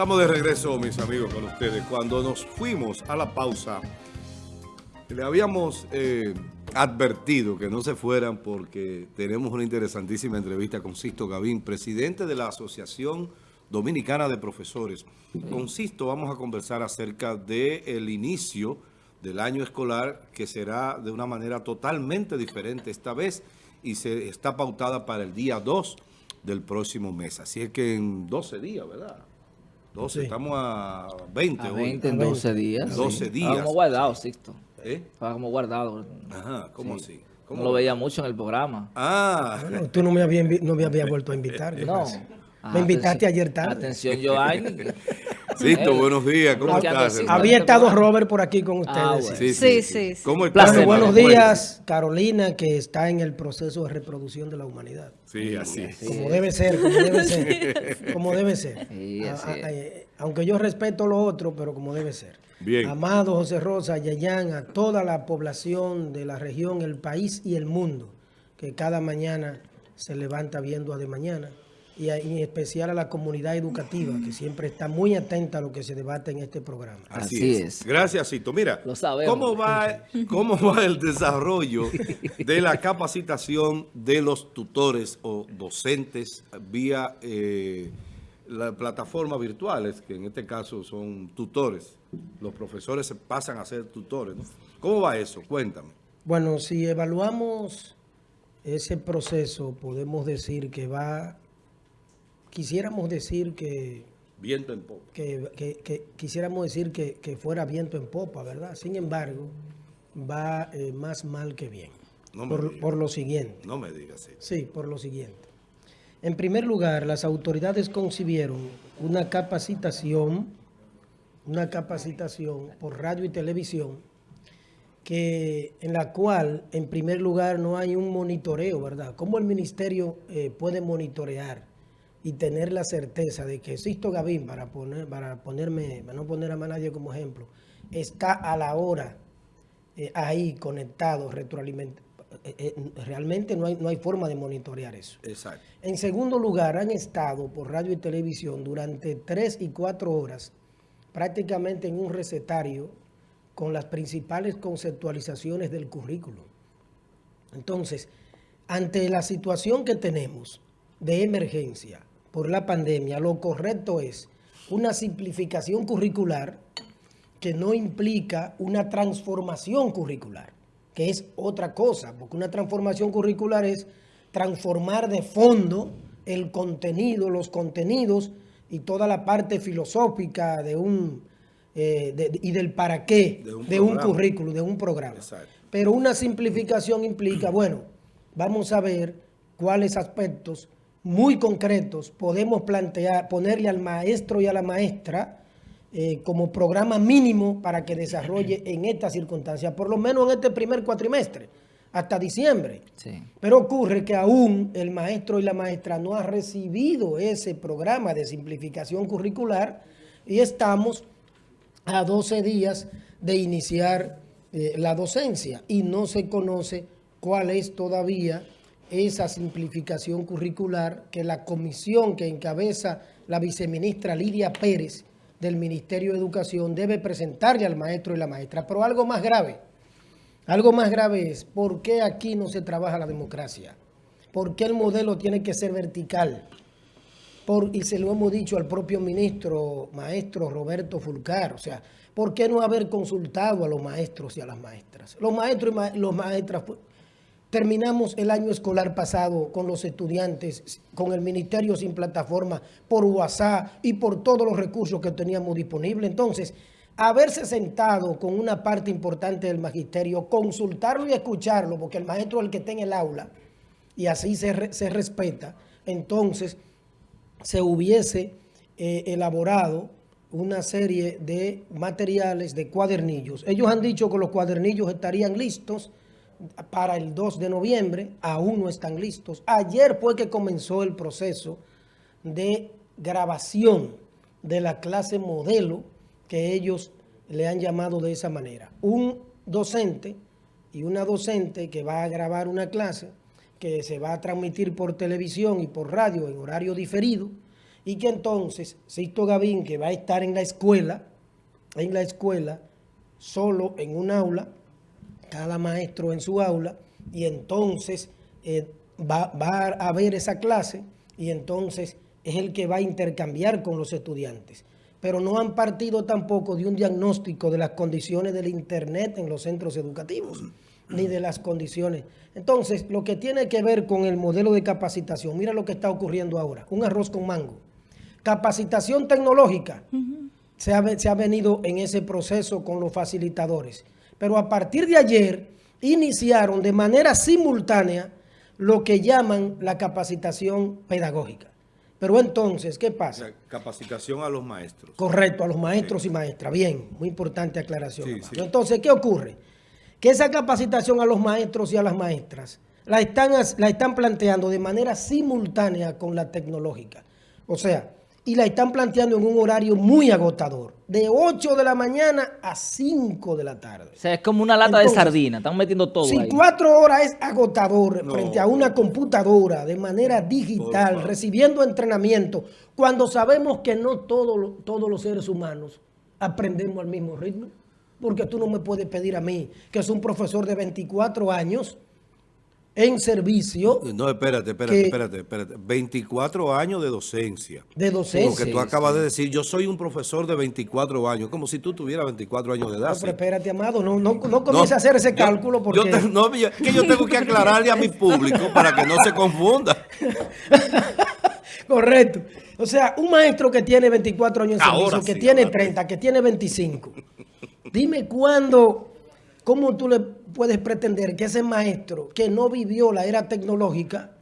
Estamos de regreso, mis amigos, con ustedes. Cuando nos fuimos a la pausa, le habíamos eh, advertido que no se fueran porque tenemos una interesantísima entrevista con Sisto Gavín, presidente de la Asociación Dominicana de Profesores. Con Sisto vamos a conversar acerca del inicio del año escolar que será de una manera totalmente diferente esta vez y se está pautada para el día 2 del próximo mes. Así es que en 12 días, ¿verdad? 12, estamos a 20 A hoy. 20 en 12 días. 12 sí. días. Estaba como guardado, Sixto. ¿Eh? Estaba como guardado. Ajá, ¿cómo Sí. así? No ¿Cómo? lo veía mucho en el programa. Ah, Bueno, tú no me habías, no me habías vuelto a invitar. ¿qué No. Ah, Me invitaste ayer tarde. Atención, Joanny. Sisto, Eh, buenos días, ¿cómo estás? Había estado Robert por aquí con ustedes. Ah, bueno. Sí, Sí, sí, sí. ¿Cómo estás? Bueno, buenos días, Carolina, que está en el proceso de reproducción de la humanidad. Sí, así es. Como debe ser, como debe ser. Como debe ser. Sí, A- así a- es. eh, aunque yo respeto lo otro, pero como debe ser. Bien. Amado José Rosa, Yayán, a toda la población de la región, el país y el mundo, que cada mañana se levanta viendo a de mañana. Y en especial a la comunidad educativa, que siempre está muy atenta a lo que se debate en este programa. Así, Así es. es. Gracias, Cito. Mira, Lo sabemos. ¿cómo va, ¿cómo va el desarrollo de la capacitación de los tutores o docentes vía eh, las plataformas virtuales, que en este caso son tutores? Los profesores se pasan a ser tutores, ¿no? ¿Cómo va eso? Cuéntame. Bueno, si evaluamos ese proceso, podemos decir que va, quisiéramos decir que, Viento en popa. que, que- que- quisiéramos decir que, que fuera viento en popa, ¿verdad? Sin embargo, va eh, más mal que bien. No me por, digas. por lo siguiente. No me digas eso. Sí, por lo siguiente. En primer lugar, las autoridades concibieron una capacitación, una capacitación por radio y televisión, que, en la cual, en primer lugar, no hay un monitoreo, ¿verdad? ¿Cómo el ministerio eh, puede monitorear y tener la certeza de que Sisto Gavín, para, poner, para, ponerme, para no poner a más nadie como ejemplo, está a la hora eh, ahí conectado, retroalimentado? realmente no hay, no hay forma de monitorear eso. Exacto. En segundo lugar, han estado por radio y televisión durante tres y cuatro horas prácticamente en un recetario con las principales conceptualizaciones del currículo. Entonces, ante la situación que tenemos de emergencia por la pandemia, lo correcto es una simplificación curricular que no implica una transformación curricular, que es otra cosa, porque una transformación curricular es transformar de fondo el contenido, los contenidos y toda la parte filosófica de un eh, de- y del para qué De un de un currículo, de un programa. Exacto. Pero una simplificación implica, bueno, vamos a ver cuáles aspectos muy concretos podemos plantear, ponerle al maestro y a la maestra eh, como programa mínimo para que desarrolle en estas circunstancias, por lo menos en este primer cuatrimestre, hasta diciembre. Sí. Pero ocurre que aún el maestro y la maestra no han recibido ese programa de simplificación curricular y estamos a 12 días de iniciar eh, la docencia y no se conoce cuál es todavía esa simplificación curricular que la comisión que encabeza la viceministra Lidia Pérez del Ministerio de Educación debe presentarle al maestro y la maestra. Pero algo más grave, algo más grave es, ¿por qué aquí no se trabaja la democracia? ¿Por qué el modelo tiene que ser vertical? Y se lo hemos dicho al propio ministro, maestro Roberto Fulcar, o sea, ¿por qué no haber consultado a los maestros y a las maestras? Los maestros y los maestras, terminamos el año escolar pasado con los estudiantes, con el ministerio sin plataforma, por WhatsApp y por todos los recursos que teníamos disponibles. Entonces, haberse sentado con una parte importante del magisterio, consultarlo y escucharlo, porque el maestro es el que está en el aula, y así se, se respeta, entonces se hubiese eh, elaborado una serie de materiales, de cuadernillos. Ellos han dicho que los cuadernillos estarían listos para el 2 de noviembre, aún no están listos. Ayer fue que comenzó el proceso de grabación de la clase modelo que ellos le han llamado de esa manera. Un docente y una docente que va a grabar una clase que se va a transmitir por televisión y por radio en horario diferido y que entonces Sisto Gavín, que va a estar en la escuela, en la escuela, solo en un aula, cada maestro en su aula, y entonces eh, va, va a ver esa clase y entonces es el que va a intercambiar con los estudiantes. Pero no han partido tampoco de un diagnóstico de las condiciones del Internet en los centros educativos, ni de las condiciones. Entonces, lo que tiene que ver con el modelo de capacitación, mira lo que está ocurriendo ahora, un arroz con mango. Capacitación tecnológica, se, ha, se ha venido en ese proceso con los facilitadores. Pero a partir de ayer, iniciaron de manera simultánea lo que llaman la capacitación pedagógica. Pero entonces, ¿qué pasa? La capacitación a los maestros. Correcto, a los maestros y maestras. Bien, muy importante aclaración. Sí. Entonces, ¿qué ocurre? Que esa capacitación a los maestros y a las maestras la están, la están planteando de manera simultánea con la tecnológica. O sea, y la están planteando en un horario muy agotador, de 8 de la mañana a 5 de la tarde. O sea, es como una lata Entonces, de sardina. Están metiendo todo Si ahí. cuatro horas es agotador No. frente a una computadora de manera digital, recibiendo entrenamiento, cuando sabemos que no todo todos los seres humanos aprendemos al mismo ritmo. Porque tú no me puedes pedir a mí, que es un profesor de 24 años en servicio No, espérate, espérate, Que- espérate, espérate. 24 años de docencia. de Lo docencia. que tú acabas de decir, yo soy un profesor de 24 años, como si tú tuvieras 24 años de edad. No, pero espérate, amado, no, no, no comiences a hacer ese yo- cálculo porque... yo te- no, yo- que yo tengo que aclararle a mi público para que no se confunda. Correcto. O sea, un maestro que tiene 24 años Ahora servicio, que sí, tiene ahora sí. 30, que tiene 25. Dime cuándo, cómo tú le puedes pretender que ese maestro que no vivió la era tecnológica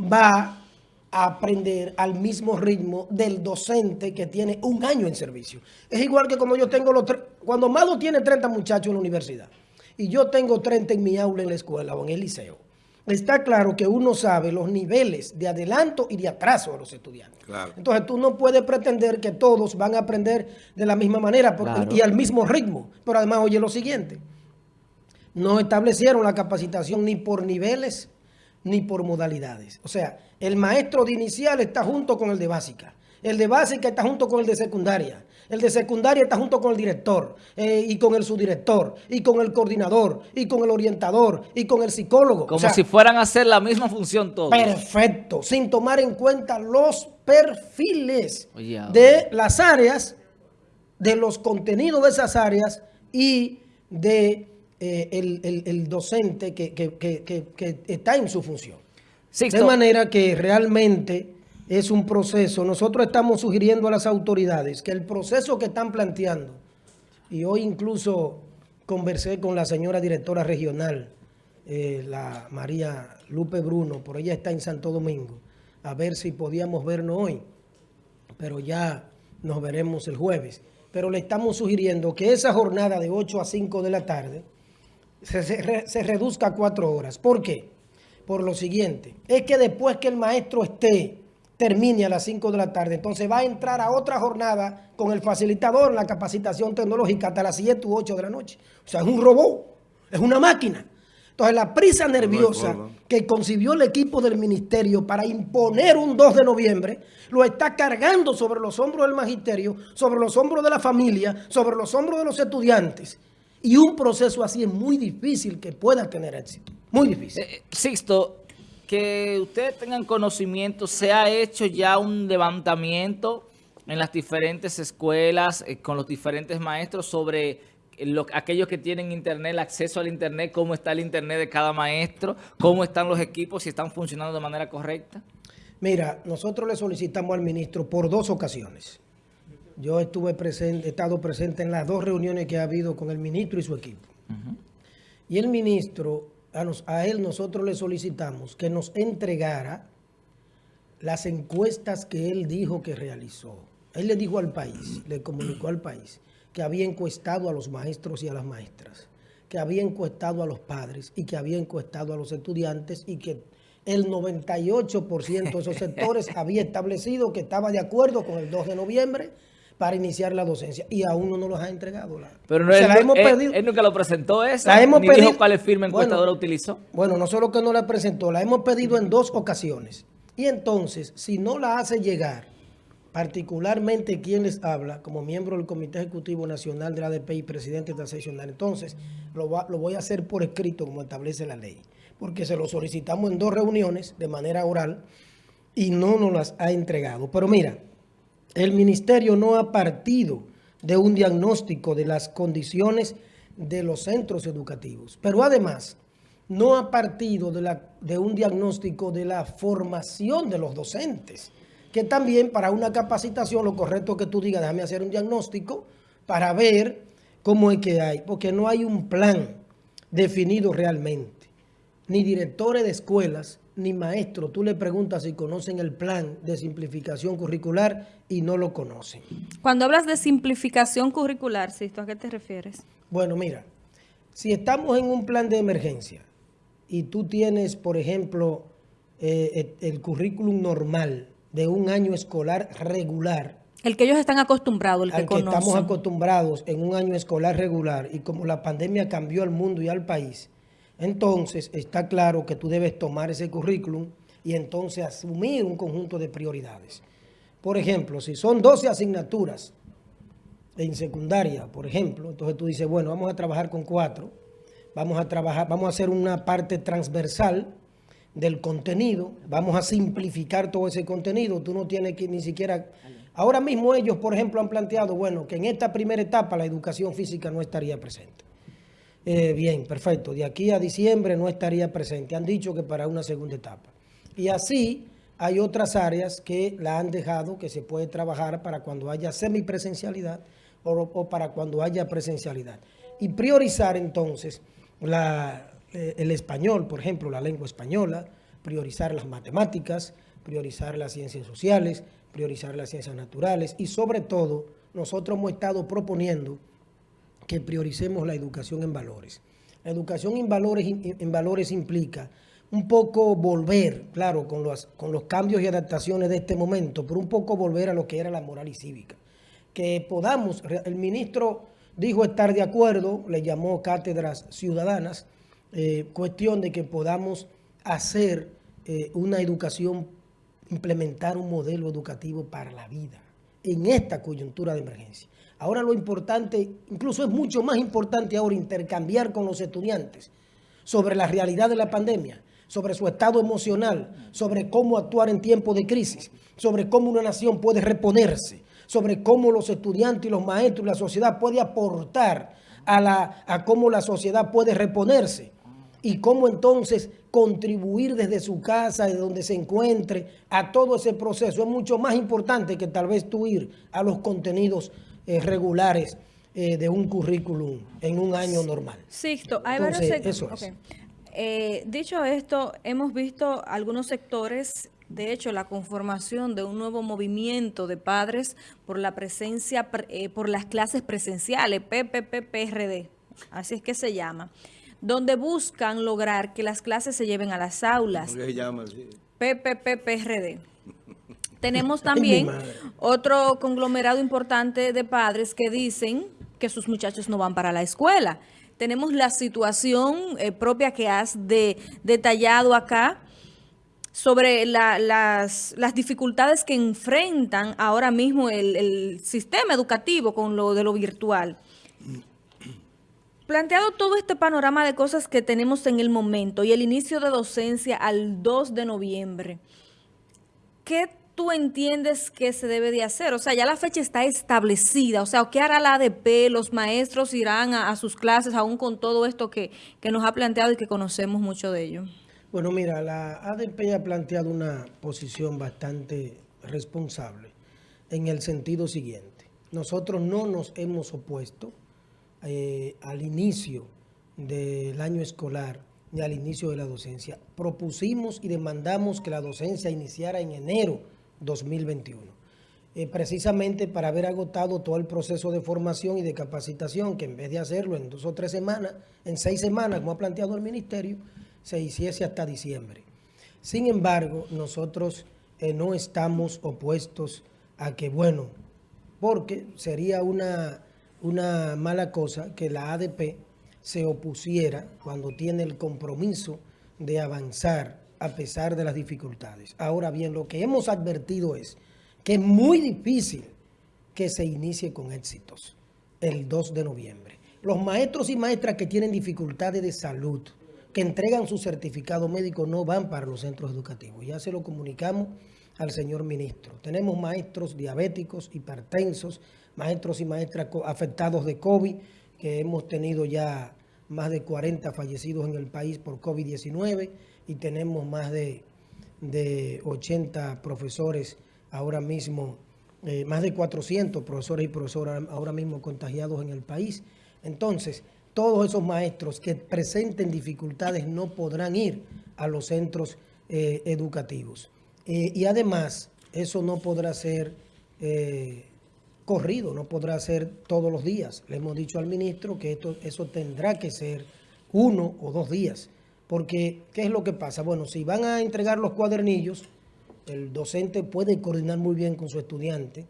va a aprender al mismo ritmo del docente que tiene un año en servicio. Es igual que cuando yo tengo los cuando Mado tiene 30 muchachos en la universidad y yo tengo 30 en mi aula en la escuela o en el liceo. Está claro que uno sabe los niveles de adelanto y de atraso de los estudiantes. Claro. Entonces tú no puedes pretender que todos van a aprender de la misma manera porque- Claro. y al mismo ritmo. Pero además, oye lo siguiente, no establecieron la capacitación ni por niveles ni por modalidades. O sea, el maestro de inicial está junto con el de básica. El de básica está junto con el de secundaria. El de secundaria está junto con el director eh, y con el subdirector y con el coordinador y con el orientador y con el psicólogo. Como O sea, si fueran a hacer la misma función todos. Perfecto, sin tomar en cuenta los perfiles Oye, de las áreas, de los contenidos de esas áreas y de eh, el, el- el docente que, que- que- que- que está en su función. Sixto, De manera que realmente es un proceso. Nosotros estamos sugiriendo a las autoridades que el proceso que están planteando, y hoy incluso conversé con la señora directora regional, eh, la María Lupe Bruno, por ella está en Santo Domingo, a ver si podíamos vernos hoy, pero ya nos veremos el jueves. Pero le estamos sugiriendo que esa jornada de 8 a 5 de la tarde se, se se reduzca a cuatro horas. ¿Por qué? Por lo siguiente, es que después que el maestro esté, termine a las 5 de la tarde, entonces va a entrar a otra jornada con el facilitador en la capacitación tecnológica hasta las 7 u 8 de la noche. O sea, es un robot, es una máquina. Entonces la prisa nerviosa que concibió el equipo del ministerio para imponer un 2 de noviembre, lo está cargando sobre los hombros del magisterio, sobre los hombros de la familia, sobre los hombros de los estudiantes. Y un proceso así es muy difícil que pueda tener éxito. Muy difícil. eh, Sixto, que ustedes tengan conocimiento, se ha hecho ya un levantamiento en las diferentes escuelas eh, con los diferentes maestros sobre lo- aquellos que tienen internet, el acceso al internet, cómo está el internet de cada maestro, cómo están los equipos, si están funcionando de manera correcta. Mira, nosotros le solicitamos al ministro por dos ocasiones. Yo estuve presente, he estado presente en las dos reuniones que ha habido con el ministro y su equipo. Y el ministro, a, él nosotros le solicitamos que nos entregara las encuestas que él dijo que realizó. Él le dijo al país, le comunicó al país, que había encuestado a los maestros y a las maestras, que había encuestado a los padres y que había encuestado a los estudiantes y que el 98% de esos sectores había establecido que estaba de acuerdo con el 2 de noviembre para iniciar la docencia y aún no nos los ha entregado. La, Pero no, Se él, la hemos él- pedido. él nunca lo presentó eso, La hemos ni dijo pedido- cuál firma encuestadora Bueno, utilizó. Bueno, no solo que no la presentó, la hemos pedido en dos ocasiones. Y entonces, si no la hace llegar, particularmente quien les habla, como miembro del Comité Ejecutivo Nacional de la ADP y presidente seccional, entonces lo, lo voy a hacer por escrito como establece la ley, porque se lo solicitamos en dos reuniones de manera oral y no nos las ha entregado. Pero mira, el ministerio no ha partido de un diagnóstico de las condiciones de los centros educativos, pero además no ha partido de, un diagnóstico de la formación de los docentes, que también para una capacitación lo correcto que tú digas, déjame hacer un diagnóstico para ver cómo es que hay, porque no hay un plan definido realmente, ni directores de escuelas, ni maestros. Tú le preguntas si conocen el plan de simplificación curricular y no lo conocen. Cuando hablas de simplificación curricular, Sisto, ¿a qué te refieres? Bueno, mira, si estamos en un plan de emergencia y tú tienes, por ejemplo, eh, el currículum normal de un año escolar regular. El que ellos están acostumbrados, el que, que estamos acostumbrados en un año escolar regular y como la pandemia cambió al mundo y al país, entonces está claro que tú debes tomar ese currículum y entonces asumir un conjunto de prioridades. Por ejemplo, si son 12 asignaturas en secundaria, por ejemplo, entonces tú dices, bueno, vamos a trabajar con cuatro, vamos a trabajar, vamos a hacer una parte transversal del contenido, vamos a simplificar todo ese contenido, tú no tienes que ni siquiera... Ahora mismo ellos, por ejemplo, han planteado, bueno, que en esta primera etapa la educación física no estaría presente. Eh, bien, perfecto. De aquí a diciembre no estaría presente. Han dicho que para una segunda etapa. Y así hay otras áreas que la han dejado que se puede trabajar para cuando haya semipresencialidad o, o para cuando haya presencialidad. Y priorizar entonces eh, el español, por ejemplo, la lengua española, priorizar las matemáticas, priorizar las ciencias sociales, priorizar las ciencias naturales y sobre todo nosotros hemos estado proponiendo que prioricemos la educación en valores. La educación en valores, en valores implica un poco volver, claro, con los, con los cambios y adaptaciones de este momento, pero un poco volver a lo que era la moral y cívica. Que podamos, el ministro dijo estar de acuerdo, le llamó cátedras ciudadanas, eh, cuestión de que podamos hacer eh, una educación, implementar un modelo educativo para la vida en esta coyuntura de emergencia. Ahora lo importante, incluso es mucho más importante ahora intercambiar con los estudiantes sobre la realidad de la pandemia, sobre su estado emocional, sobre cómo actuar en tiempos de crisis, sobre cómo una nación puede reponerse, sobre cómo los estudiantes y los maestros y la sociedad puede aportar a, la, a cómo la sociedad puede reponerse y cómo entonces contribuir desde su casa, de donde se encuentre, a todo ese proceso. Es mucho más importante que tal vez tú ir a los contenidos eh, regulares eh, de un currículum en un año normal. Sixto, hay varios sectores. Eh, dicho esto, hemos visto algunos sectores, de hecho, la conformación de un nuevo movimiento de padres por la presencia, por las clases presenciales, PPPPRD, así es que se llama, donde buscan lograr que las clases se lleven a las aulas. ¿Cómo se llama? PPPPRD. Tenemos también otro conglomerado importante de padres que dicen que sus muchachos no van para la escuela. Tenemos la situación eh, propia que has detallado acá sobre las, dificultades que enfrentan ahora mismo el, el sistema educativo con lo de lo virtual. Planteado todo este panorama de cosas que tenemos en el momento y el inicio de docencia al 2 de noviembre, ¿qué tú entiendes que se debe de hacer? O sea, ya la fecha está establecida. O sea, ¿qué hará la ADP? ¿Los maestros irán a, sus clases aún con todo esto que, nos ha planteado y que conocemos mucho de ello? Bueno, mira, la ADP ha planteado una posición bastante responsable en el sentido siguiente. Nosotros no nos hemos opuesto eh, al inicio del año escolar ni al inicio de la docencia. Propusimos y demandamos que la docencia iniciara en enero 2021. Eh, precisamente para haber agotado todo el proceso de formación y de capacitación, que en vez de hacerlo en dos o tres semanas, en seis semanas, como ha planteado el Ministerio, se hiciese hasta diciembre. Sin embargo, nosotros eh, no estamos opuestos a que, bueno, porque sería una, una mala cosa que la ADP se opusiera cuando tiene el compromiso de avanzar a pesar de las dificultades. Ahora bien, lo que hemos advertido es que es muy difícil que se inicie con éxitos el 2 de noviembre. Los maestros y maestras que tienen dificultades de salud, que entregan su certificado médico, no van para los centros educativos. Ya se lo comunicamos al señor ministro. Tenemos maestros diabéticos, hipertensos, maestros y maestras afectados de COVID, que hemos tenido ya más de 40 fallecidos en el país por COVID-19 y tenemos más de, de 80 profesores ahora mismo, eh, más de 400 profesores y profesoras ahora mismo contagiados en el país. Entonces, todos esos maestros que presenten dificultades no podrán ir a los centros eh, educativos. Eh, y además, eso no podrá ser corrido, no podrá ser todos los días. Le hemos dicho al ministro que esto, eso tendrá que ser uno o dos días. Porque, ¿qué es lo que pasa? Bueno, si van a entregar los cuadernillos, el docente puede coordinar muy bien con su estudiante,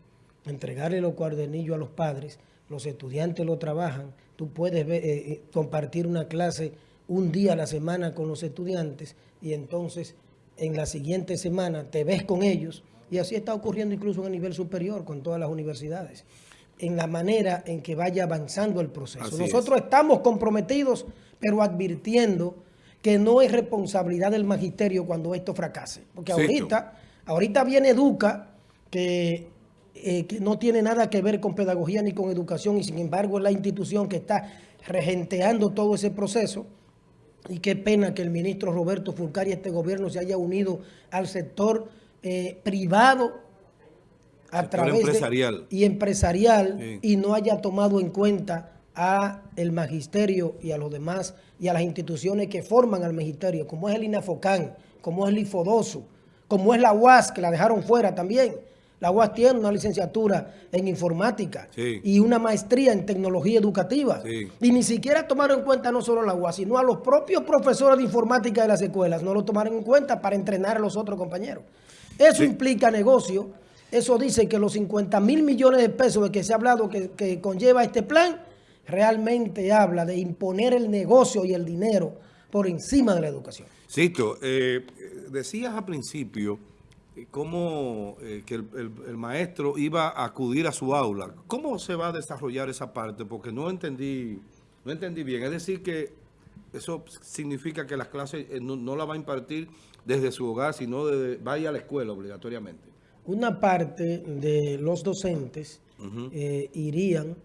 entregarle los cuadernillos a los padres, los estudiantes lo trabajan, tú puedes eh, eh, compartir una clase un día a la semana con los estudiantes y entonces en la siguiente semana te ves con ellos y así está ocurriendo incluso a nivel superior con todas las universidades en la manera en que vaya avanzando el proceso. Nosotros estamos comprometidos, pero advirtiendo que no es responsabilidad del magisterio cuando esto fracase. Porque ahorita, ahorita viene Educa, eh, que, no tiene nada que ver con pedagogía ni con educación, y sin embargo es la institución que está regenteando todo ese proceso. Y qué pena que el ministro Roberto Fulcari y este gobierno se haya unido al sector eh, privado a través empresarial. y empresarial y no haya tomado en cuenta a el magisterio y a los demás y a las instituciones que forman al magisterio, como es el INAFOCAN, como es el IFODOSO, como es la UAS, que la dejaron fuera también. La UAS tiene una licenciatura en informática y una maestría en tecnología educativa. Y ni siquiera tomaron en cuenta no solo la UAS, sino a los propios profesores de informática de las escuelas. No lo tomaron en cuenta para entrenar a los otros compañeros. Eso implica negocio. Eso dice que los 50 mil millones de pesos de que se ha hablado que, que conlleva este plan realmente habla de imponer el negocio y el dinero por encima de la educación. Sisto, eh, decías al principio eh, cómo eh, que el, maestro iba a acudir a su aula. ¿Cómo se va a desarrollar esa parte? Porque no entendí, no entendí bien. Es decir que eso significa que las clases no, la va a impartir desde su hogar, sino desde, vaya a la escuela obligatoriamente. Una parte de los docentes irían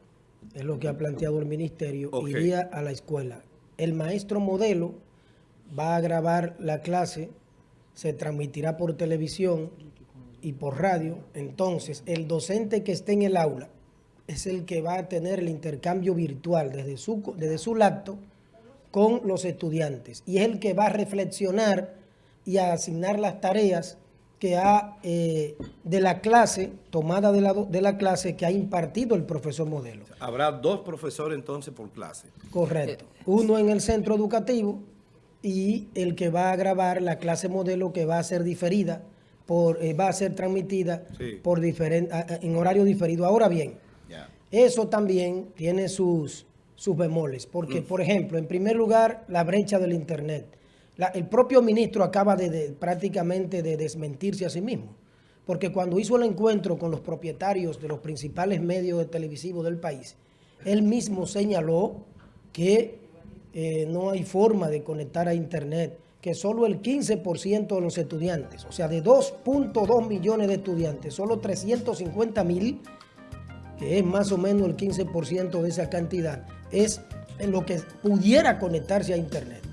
es lo que ha planteado el ministerio, iría a la escuela. El maestro modelo va a grabar la clase, se transmitirá por televisión y por radio. Entonces, el docente que esté en el aula es el que va a tener el intercambio virtual desde su, desde su lacto con los estudiantes. Y es el que va a reflexionar y a asignar las tareas que ha, eh, de la clase, tomada de la, de la clase que ha impartido el profesor modelo. Habrá dos profesores entonces por clase. Correcto. Uno en el centro educativo y el que va a grabar la clase modelo que va a ser diferida, por, eh, va a ser transmitida por en horario diferido. Ahora bien, eso también tiene sus, sus bemoles, porque, mm. por ejemplo, en primer lugar, la brecha del Internet el propio ministro acaba de, prácticamente de desmentirse a sí mismo, porque cuando hizo el encuentro con los propietarios de los principales medios de televisivos del país, él mismo señaló que eh, no hay forma de conectar a Internet, que solo el 15% de los estudiantes, o sea, de 2.2 millones de estudiantes, solo 350 mil, que es más o menos el 15% de esa cantidad, es en lo que pudiera conectarse a Internet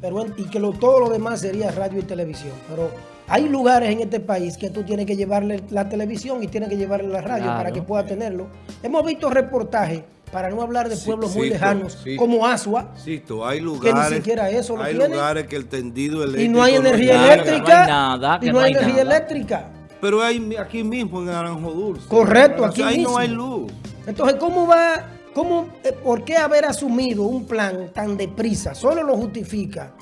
pero, y que todo lo demás sería radio y televisión. Pero hay lugares en este país que tú tienes que llevarle la televisión y tienes que llevarle la radio para que pueda tenerlo. Hemos visto reportajes, para no hablar de pueblos muy lejanos, como Asua, hay lugares, que ni siquiera eso lo Hay lugares que el tendido eléctrico... Y no hay energía eléctrica. nada, y no, hay, energía eléctrica. Pero hay aquí mismo en Naranjo Dulce. Correcto, aquí ahí no hay luz. Entonces, ¿cómo va ¿Cómo, eh, ¿Por qué haber asumido un plan tan deprisa? Solo lo justifica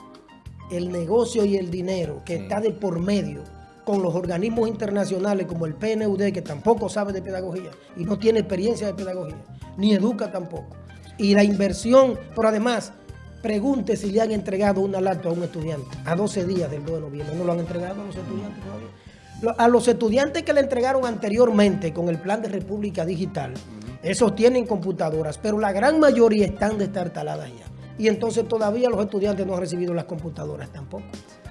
el negocio y el dinero que está de por medio con los organismos internacionales como el PNUD, que tampoco sabe de pedagogía y no tiene experiencia de pedagogía, ni educa tampoco. Y la inversión, pero además, pregunte si le han entregado una laptop a un estudiante a 12 días del 2 de noviembre. No lo han entregado a los estudiantes todavía. A los estudiantes que le entregaron anteriormente con el plan de República Digital, esos tienen computadoras, pero la gran mayoría están destartaladas ya. Y entonces todavía los estudiantes no han recibido las computadoras tampoco.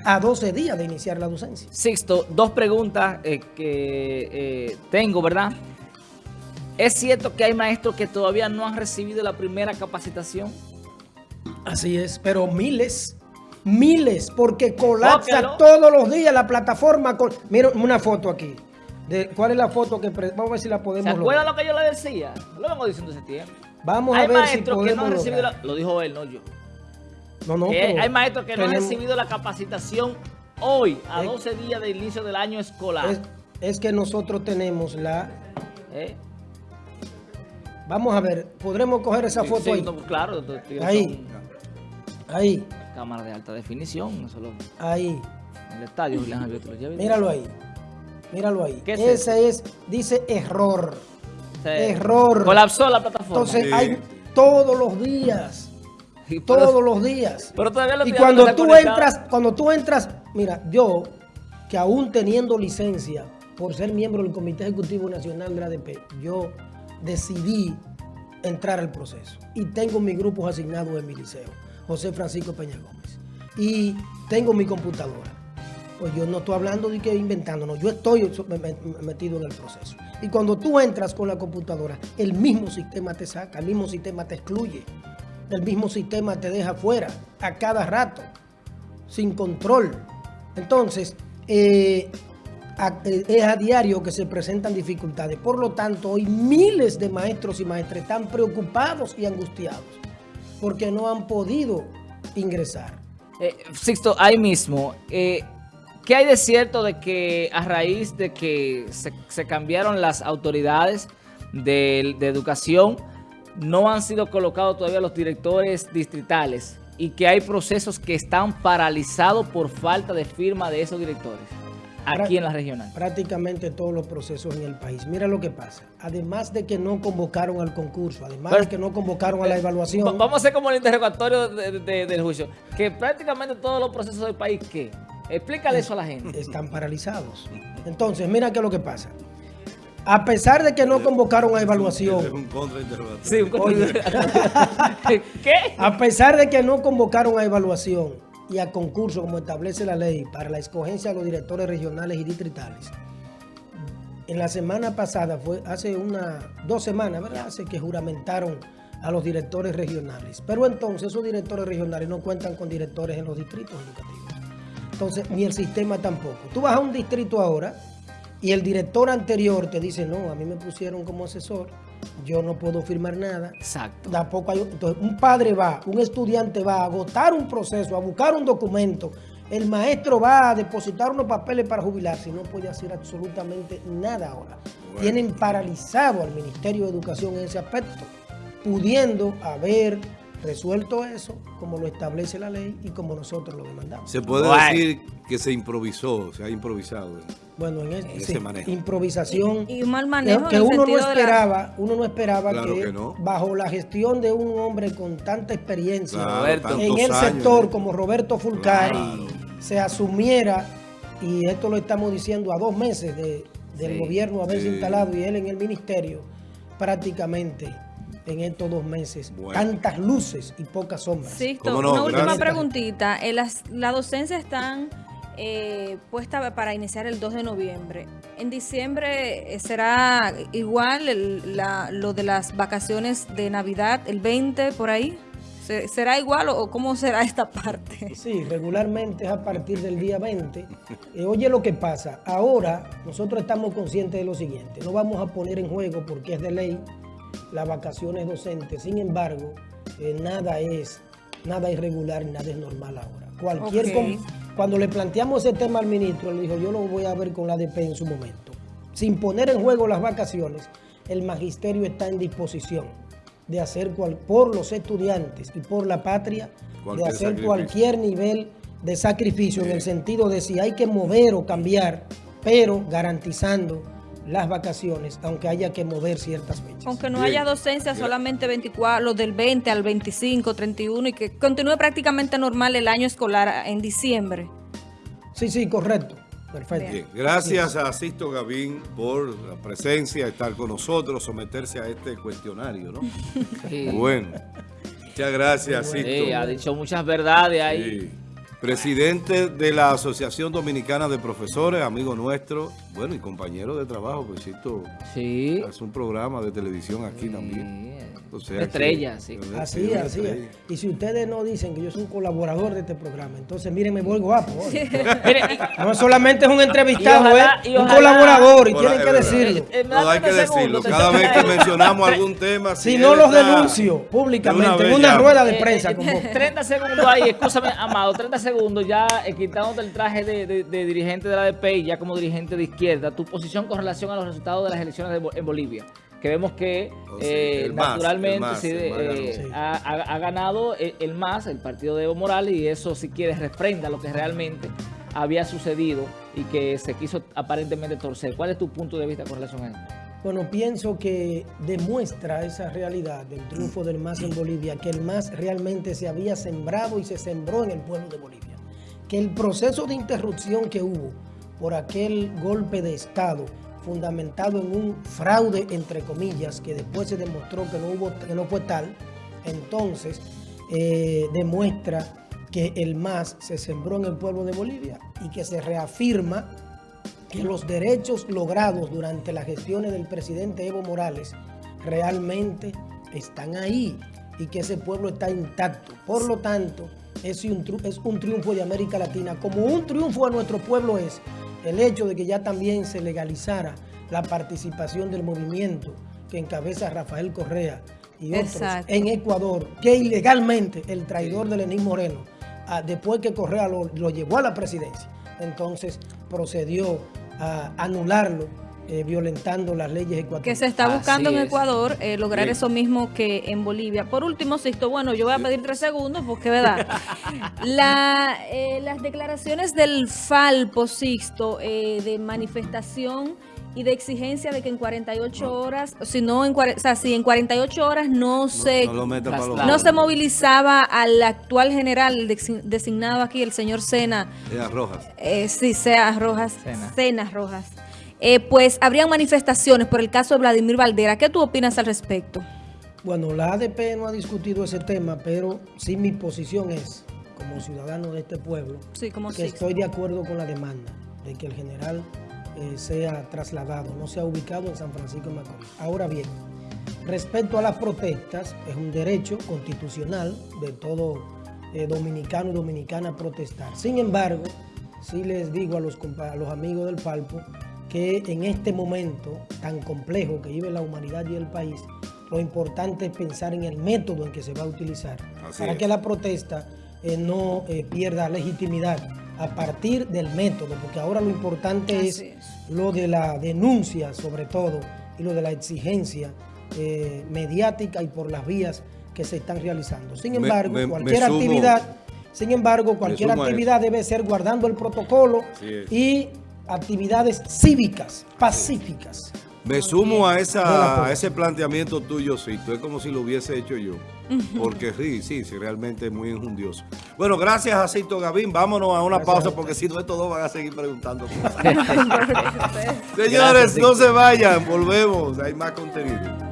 A 12 días de iniciar la docencia. Sixto, dos preguntas eh, que eh, tengo, ¿verdad? ¿Es cierto que hay maestros que todavía no han recibido la primera capacitación? Así es, pero miles, miles, porque colapsa todos los días la plataforma. Con... Mira una foto aquí. De, ¿Cuál es la foto que... Vamos a ver si la podemos ¿Se acuerdan lo que yo le decía? Lo vengo diciendo ese tiempo. Vamos a ver si podemos que no han recibido la... Lo dijo él, no yo. No, no, hay maestros que no han recibido la capacitación hoy, a 12 días del inicio del año escolar. Es, que nosotros tenemos la... ¿Eh? Vamos a ver, ¿podremos coger esa foto ahí? claro. Ahí. Ahí. Cámara de alta definición. ahí. En el estadio, Míralo ahí. Míralo ahí. Ese es? dice error. Error. Colapsó la plataforma. Entonces hay todos los días. todos los días. Pero todavía lo Y cuando tú entras, cuando tú entras, mira, yo, que aún teniendo licencia por ser miembro del Comité Ejecutivo Nacional de la ADP, yo decidí entrar al proceso. Y tengo mis grupos asignados en mi liceo, José Francisco Peña Gómez. Y tengo mi computadora. Pues yo no estoy hablando de que inventándonos, yo estoy metido en el proceso. Y cuando tú entras con la computadora, el mismo sistema te saca, el mismo sistema te excluye, el mismo sistema te deja fuera a cada rato, sin control. Entonces, eh, es a diario que se presentan dificultades. Por lo tanto, hoy miles de maestros y maestras están preocupados y angustiados porque no han podido ingresar. Eh, Sixto, ahí mismo, eh, ¿qué hay de cierto de que a raíz de que se, cambiaron las autoridades de, de educación, no han sido colocados todavía los directores distritales y que hay procesos que están paralizados por falta de firma de esos directores? aquí en la regional? Prácticamente todos los procesos en el país. Mira lo que pasa. Además de que no convocaron al concurso, además de que no convocaron a la evaluación. Vamos a hacer como el interrogatorio del juicio. Que prácticamente todos los procesos del país, ¿qué? Explícale eso a la gente. Están paralizados. Entonces, mira qué es lo que pasa. A pesar de que no convocaron a evaluación. Es un contrainterrogatorio. Sí, un contrainterrogatorio. ¿Qué? A pesar de que no convocaron a evaluación y a concurso como establece la ley para la escogencia de los directores regionales y distritales. En la semana pasada, fue hace una, dos semanas, ¿verdad? Hace que juramentaron a los directores regionales. Pero entonces esos directores regionales no cuentan con directores en los distritos educativos. Entonces, ni el sistema tampoco. Tú vas a un distrito ahora y el director anterior te dice, no, a mí me pusieron como asesor yo no puedo firmar nada. Exacto. Tampoco hay, entonces, un padre va, un estudiante va a agotar un proceso, a buscar un documento. El maestro va a depositar unos papeles para jubilarse y no puede hacer absolutamente nada ahora. Tienen paralizado al Ministerio de Educación en ese aspecto, pudiendo haber resuelto eso como lo establece la ley y como nosotros lo demandamos. Se puede decir que se improvisó, se ha improvisado. Bueno, en, ese manejo. improvisación. Y, un mal manejo. Que uno no esperaba, uno no esperaba que, bajo la gestión de un hombre con tanta experiencia en el sector como Roberto Fulcari se asumiera, y esto lo estamos diciendo a dos meses del gobierno haberse instalado y él en el ministerio, prácticamente en estos dos meses. Tantas luces y pocas sombras. Sí, una última preguntita. Eh, las, la docencia están eh, puesta para iniciar el 2 de noviembre. ¿En diciembre eh, será igual lo de las vacaciones de Navidad, el 20 por ahí? ¿Será igual o cómo será esta parte? Sí, regularmente es a partir del día 20. Eh, oye lo que pasa, ahora nosotros estamos conscientes de lo siguiente, no vamos a poner en juego porque es de ley las vacaciones docentes, sin embargo, nada es nada irregular, nada es normal ahora. Cualquier cuando le planteamos ese tema al ministro, le dijo, yo lo voy a ver con la ADP en su momento. Sin poner en juego las vacaciones, el magisterio está en disposición de hacer por los estudiantes y por la patria, de hacer cualquier nivel de sacrificio en el sentido de si hay que mover o cambiar, pero garantizando las vacaciones, aunque haya que mover ciertas fechas. Aunque no haya docencia, solamente 24, los del 20 al 25, 31 y que continúe prácticamente normal el año escolar en diciembre. Sí, sí, correcto. Perfecto. Gracias a Sisto Gavín por la presencia, estar con nosotros, someterse a este cuestionario, ¿no? Bueno, muchas gracias, Sisto. Sí, ha dicho muchas verdades ahí. Presidente de la Asociación Dominicana de Profesores, amigo nuestro, bueno, y compañero de trabajo, pues Sisto sí. hace un programa de televisión aquí también. estrella, sí. Así, así. Y si ustedes no dicen que yo soy un colaborador de este programa, entonces miren, me vuelvo guapo. no solamente es un entrevistado, es un colaborador y tienen que decirlo. no, hay que decirlo. Cada vez que mencionamos algún tema. Si, no los denuncio públicamente en una rueda de prensa. 30 segundos ahí, escúchame, Amado, 30 segundos ya eh, quitándote el traje de, dirigente de la ADP y ya como dirigente de izquierda, tu posición con relación a los resultados de las elecciones en Bolivia que vemos que eh, naturalmente eh, ha, ganado el, MAS, el partido de Evo Morales, y eso si quieres refrenda lo que realmente había sucedido y que se quiso aparentemente torcer. ¿Cuál es tu punto de vista con relación a esto? Bueno, pienso que demuestra esa realidad del triunfo del MAS en Bolivia, que el MAS realmente se había sembrado y se sembró en el pueblo de Bolivia. Que el proceso de interrupción que hubo por aquel golpe de Estado fundamentado en un fraude, entre comillas, que después se demostró que no, hubo, que no fue tal, entonces eh, demuestra que el MAS se sembró en el pueblo de Bolivia y que se reafirma que los derechos logrados durante las gestiones del presidente Evo Morales realmente están ahí y que ese pueblo está intacto. Por lo tanto, es un, es un triunfo de América Latina, como un triunfo a nuestro pueblo es el hecho de que ya también se legalizara la participación del movimiento que encabeza Rafael Correa y otros en Ecuador, que ilegalmente el traidor de Lenín Moreno, ah, después que Correa lo, llevó a la presidencia, entonces procedió a anularlo eh, violentando las leyes ecuatorianas. Que se está buscando en Ecuador eh, lograr eso mismo que en Bolivia. Por último, Sisto, bueno, yo voy a pedir tres segundos porque, ¿verdad? La, eh, las declaraciones del Falpo, Sixto, de manifestación y de exigencia de que en 48 horas, si no en, o sea, si en 48 horas no se no, se movilizaba al actual general designado aquí, el señor Sena. Rojas. sí, Sea Rojas. Sena Rojas eh, pues habrían manifestaciones por el caso de Vladimir Valdera. ¿Qué tú opinas al respecto? Bueno, la ADP no ha discutido ese tema, pero sí mi posición es, como ciudadano de este pueblo, que estoy de acuerdo con la demanda de que el general eh, sea trasladado, no sea ubicado en San Francisco de Macorís. Ahora bien, respecto a las protestas, es un derecho constitucional de todo eh, dominicano y dominicana protestar. Sin embargo, sí les digo a los, a los amigos del Palpo que en este momento tan complejo que vive la humanidad y el país, lo importante es pensar en el método en que se va a utilizar para que la protesta eh, no eh, pierda legitimidad a partir del método, porque ahora lo importante es, lo de la denuncia sobre todo y lo de la exigencia eh, mediática y por las vías que se están realizando. Sin embargo, cualquier actividad, sin embargo, cualquier actividad debe ser guardando el protocolo y actividades cívicas, pacíficas. Me sumo a, esa, ese planteamiento tuyo, Cito. Es como si lo hubiese hecho yo. Porque sí, sí, sí, realmente es muy injundioso. Bueno, gracias a Cito Gavín. Vámonos a una pausa porque si no, estos dos van a seguir preguntando Señores, no se vayan. Volvemos. Hay más contenido.